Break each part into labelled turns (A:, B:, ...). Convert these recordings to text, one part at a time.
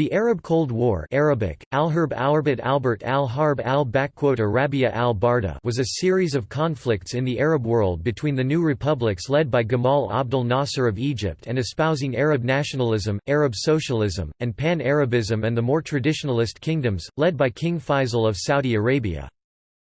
A: The Arab Cold War Arabic, Al-Harb Albert al-Harb al-Arabia al-Barda was a series of conflicts in the Arab world between the new republics led by Gamal Abdel Nasser of Egypt and espousing Arab nationalism, Arab socialism, and pan-Arabism and the more traditionalist kingdoms, led by King Faisal of Saudi Arabia.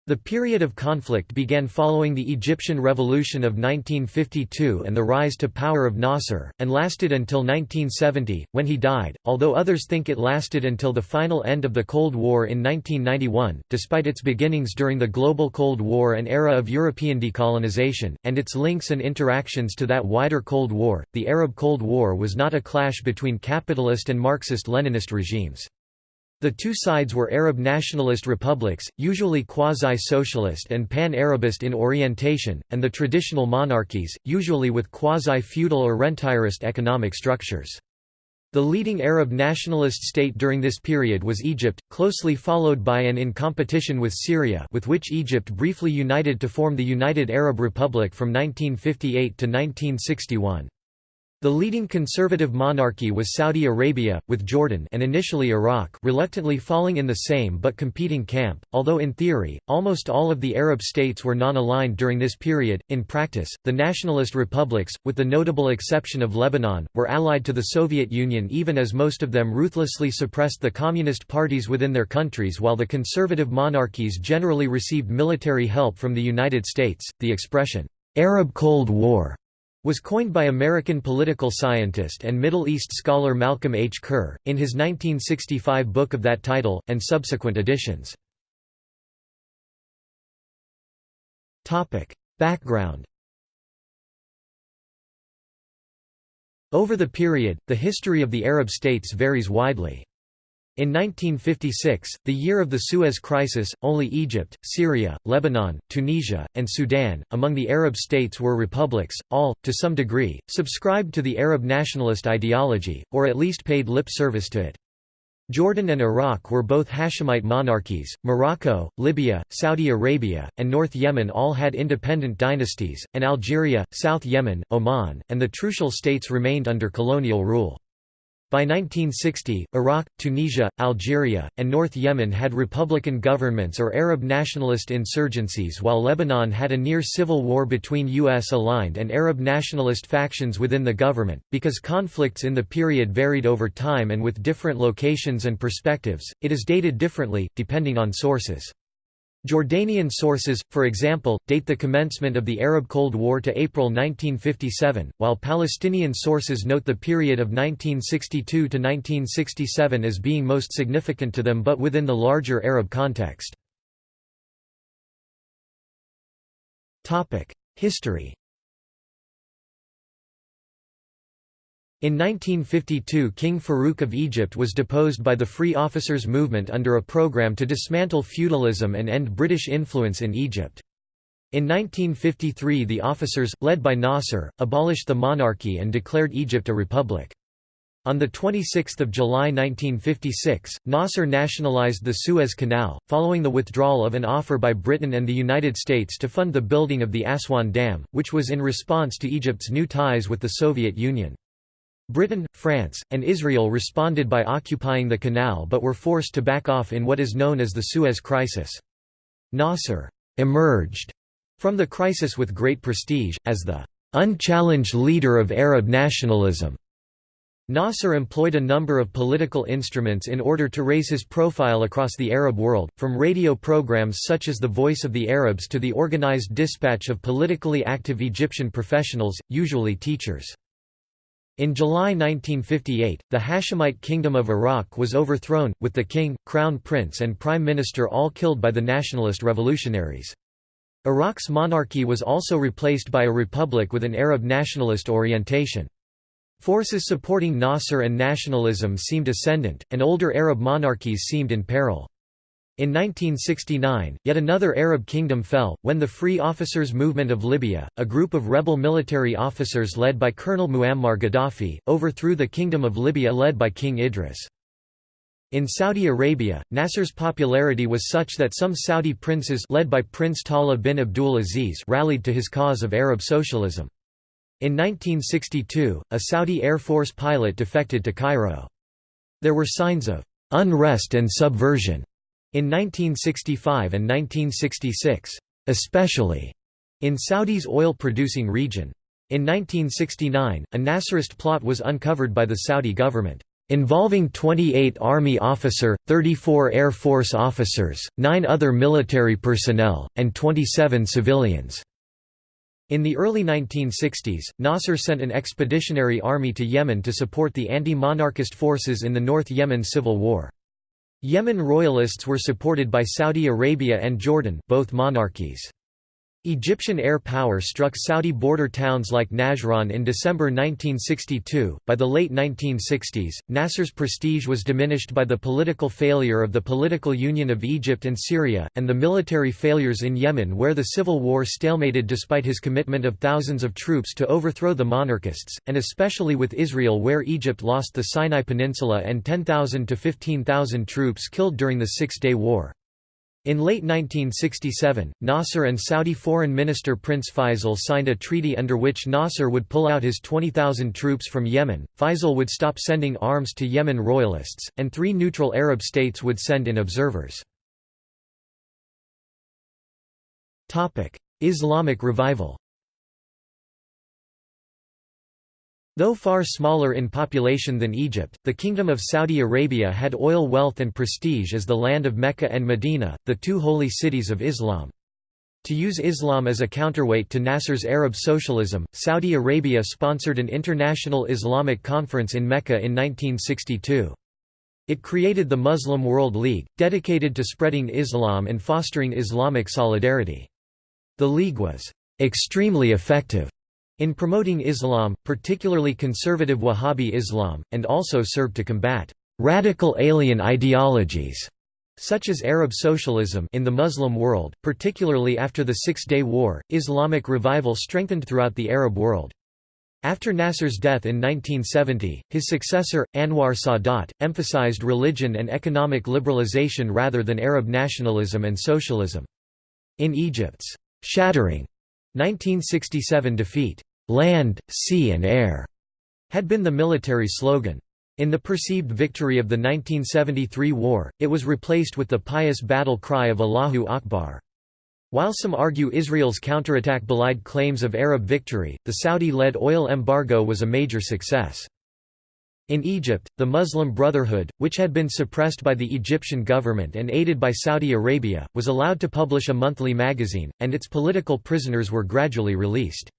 A: The period of conflict began following the Egyptian Revolution of 1952 and the rise to power of Nasser, and lasted until 1970, when he died, although others think it lasted until the final end of the Cold War in 1991. Despite its beginnings during the global Cold War and era of European decolonization, and its links and interactions to that wider Cold War, the Arab Cold War was not a clash between capitalist and Marxist-Leninist regimes. The two sides were Arab nationalist republics, usually quasi-socialist and pan-Arabist in orientation, and the traditional monarchies, usually with quasi-feudal or rentierist economic structures. The leading Arab nationalist state during this period was Egypt, closely followed by and in competition with Syria with which Egypt briefly united to form the United Arab Republic from 1958 to 1961. The leading conservative monarchy was Saudi Arabia, with Jordan and initially Iraq reluctantly falling in the same but competing camp, although in theory, almost all of the Arab states were non-aligned during this period. In practice, the nationalist republics, with the notable exception of Lebanon, were allied to the Soviet Union even as most of them ruthlessly suppressed the communist parties within their countries while the conservative monarchies generally received military help from the United States. The expression, Arab Cold War was coined by American political scientist and Middle East scholar Malcolm H. Kerr, in his 1965 book of that title, and subsequent editions. Background Over the period, the history of the Arab states varies widely. In 1956, the year of the Suez Crisis, only Egypt, Syria, Lebanon, Tunisia, and Sudan, among the Arab states were republics, all, to some degree, subscribed to the Arab nationalist ideology, or at least paid lip service to it. Jordan and Iraq were both Hashemite monarchies, Morocco, Libya, Saudi Arabia, and North Yemen all had independent dynasties, and Algeria, South Yemen, Oman, and the Trucial states remained under colonial rule. By 1960, Iraq, Tunisia, Algeria, and North Yemen had republican governments or Arab nationalist insurgencies while Lebanon had a near civil war between U.S.-aligned and Arab nationalist factions within the government. Because conflicts in the period varied over time and with different locations and perspectives, it is dated differently, depending on sources. Jordanian sources, for example, date the commencement of the Arab Cold War to April 1957, while Palestinian sources note the period of 1962 to 1967 as being most significant to them but within the larger Arab context. History In 1952 King Farouk of Egypt was deposed by the Free Officers Movement under a program to dismantle feudalism and end British influence in Egypt. In 1953 the officers, led by Nasser, abolished the monarchy and declared Egypt a republic. On 26 July 1956, Nasser nationalized the Suez Canal, following the withdrawal of an offer by Britain and the United States to fund the building of the Aswan Dam, which was in response to Egypt's new ties with the Soviet Union. Britain, France, and Israel responded by occupying the canal but were forced to back off in what is known as the Suez Crisis. Nasser emerged from the crisis with great prestige, as the unchallenged leader of Arab nationalism. Nasser employed a number of political instruments in order to raise his profile across the Arab world, from radio programs such as The Voice of the Arabs to the organized dispatch of politically active Egyptian professionals, usually teachers. In July 1958, the Hashemite Kingdom of Iraq was overthrown, with the king, crown prince and prime minister all killed by the nationalist revolutionaries. Iraq's monarchy was also replaced by a republic with an Arab nationalist orientation. Forces supporting Nasser and nationalism seemed ascendant, and older Arab monarchies seemed in peril. In 1969, yet another Arab kingdom fell, when the Free Officers Movement of Libya, a group of rebel military officers led by Colonel Muammar Gaddafi, overthrew the Kingdom of Libya led by King Idris. In Saudi Arabia, Nasser's popularity was such that some Saudi princes led by Prince Talal bin Abdul Aziz rallied to his cause of Arab socialism. In 1962, a Saudi Air Force pilot defected to Cairo. There were signs of «unrest and subversion» in 1965 and 1966, especially in Saudi's oil-producing region. In 1969, a Nasserist plot was uncovered by the Saudi government, involving 28 Army officer, 34 Air Force officers, 9 other military personnel, and 27 civilians. In the early 1960s, Nasser sent an expeditionary army to Yemen to support the anti-monarchist forces in the North Yemen civil war. Yemen royalists were supported by Saudi Arabia and Jordan both monarchies. Egyptian air power struck Saudi border towns like Najran in December 1962. By the late 1960s, Nasser's prestige was diminished by the political failure of the political union of Egypt and Syria, and the military failures in Yemen, where the civil war stalemated despite his commitment of thousands of troops to overthrow the monarchists, and especially with Israel, where Egypt lost the Sinai Peninsula and 10,000 to 15,000 troops killed during the Six Day War. In late 1967, Nasser and Saudi Foreign Minister Prince Faisal signed a treaty under which Nasser would pull out his 20,000 troops from Yemen, Faisal would stop sending arms to Yemen royalists, and three neutral Arab states would send in observers. Islamic revival Though far smaller in population than Egypt, the Kingdom of Saudi Arabia had oil wealth and prestige as the land of Mecca and Medina, the two holy cities of Islam. To use Islam as a counterweight to Nasser's Arab socialism, Saudi Arabia sponsored an international Islamic conference in Mecca in 1962. It created the Muslim World League, dedicated to spreading Islam and fostering Islamic solidarity. The League was extremely effective in promoting Islam, particularly conservative Wahhabi Islam, and also served to combat radical alien ideologies such as Arab socialism in the Muslim world, particularly after the Six-Day War, Islamic revival strengthened throughout the Arab world. After Nasser's death in 1970, his successor, Anwar Sadat, emphasized religion and economic liberalization rather than Arab nationalism and socialism. In Egypt's shattering 1967 defeat, "'Land, Sea and Air' had been the military slogan. In the perceived victory of the 1973 war, it was replaced with the pious battle cry of Allahu Akbar. While some argue Israel's counterattack belied claims of Arab victory, the Saudi-led oil embargo was a major success. In Egypt, the Muslim Brotherhood, which had been suppressed by the Egyptian government and aided by Saudi Arabia, was allowed to publish a monthly magazine, and its political prisoners were gradually released.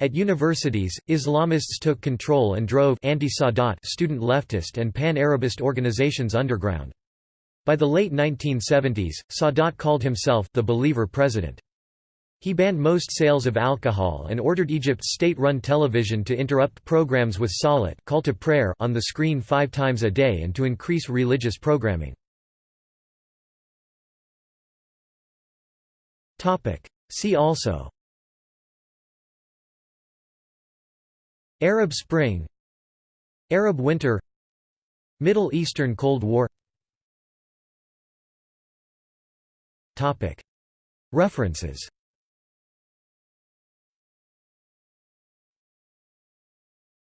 A: At universities, Islamists took control and drove anti-Sadat student leftist and pan-Arabist organizations underground. By the late 1970s, Sadat called himself the believer president. He banned most sales of alcohol and ordered Egypt's state-run television to interrupt programs with salat call to prayer on the screen five times a day and to increase religious programming. See also. Arab Spring. Arab Winter. Middle Eastern Cold War. References